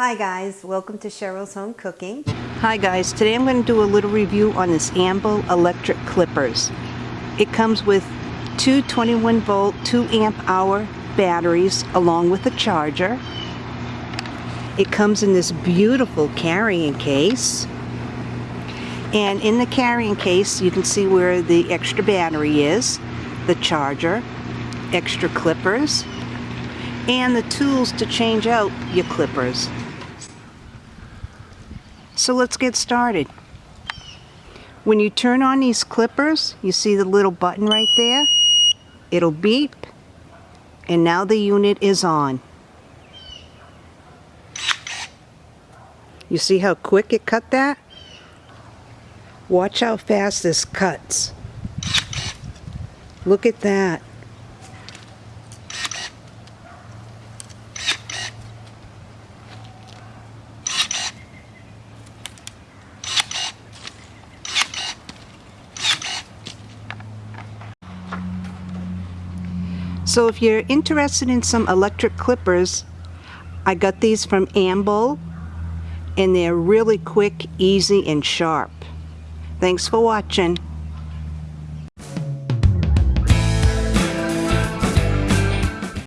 Hi guys, welcome to Cheryl's Home Cooking. Hi guys, today I'm going to do a little review on this Amble electric clippers. It comes with two 21 volt 2 amp hour batteries along with a charger. It comes in this beautiful carrying case. And in the carrying case you can see where the extra battery is, the charger, extra clippers, and the tools to change out your clippers. So let's get started. When you turn on these clippers, you see the little button right there? It'll beep, and now the unit is on. You see how quick it cut that? Watch how fast this cuts. Look at that. So if you're interested in some electric clippers, I got these from Amble and they're really quick, easy, and sharp. Thanks for watching.